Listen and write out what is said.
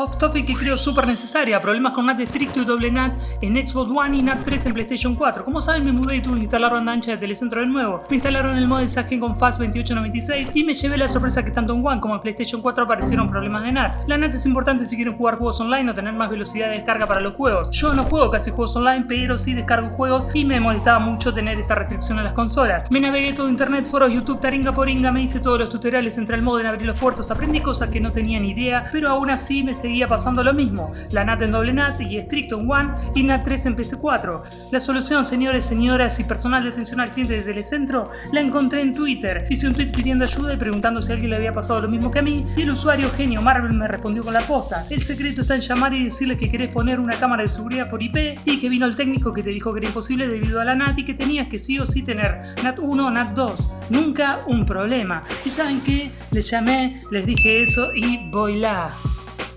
Off topic que creo súper necesaria, problemas con NAT estricto y doble NAT en Xbox One y NAT 3 en PlayStation 4. Como saben me mudé y tuve que instalar banda ancha de Telecentro de nuevo. Me instalaron el modem Sagen con FAS 2896 y me llevé la sorpresa que tanto en One como en PlayStation 4 aparecieron problemas de NAT. La NAT es importante si quieren jugar juegos online o tener más velocidad de descarga para los juegos. Yo no juego casi juegos online, pero sí descargo juegos y me molestaba mucho tener esta restricción en las consolas. Me navegué todo internet, foros, YouTube, taringa poringa, me hice todos los tutoriales, entre el modem, abrí los puertos, aprendí cosas que no tenía ni idea, pero aún así me seguía pasando lo mismo. La NAT en doble NAT y estricto en One y NAT 3 en PC4. La solución, señores, señoras y personal de atención al cliente desde el centro, la encontré en Twitter. Hice un tweet pidiendo ayuda y preguntando si alguien le había pasado lo mismo que a mí y el usuario genio Marvel me respondió con la posta. El secreto está en llamar y decirle que querés poner una cámara de seguridad por IP y que vino el técnico que te dijo que era imposible debido a la NAT y que tenías que sí o sí tener NAT 1 o NAT 2. Nunca un problema. ¿Y saben qué? Les llamé, les dije eso y voy.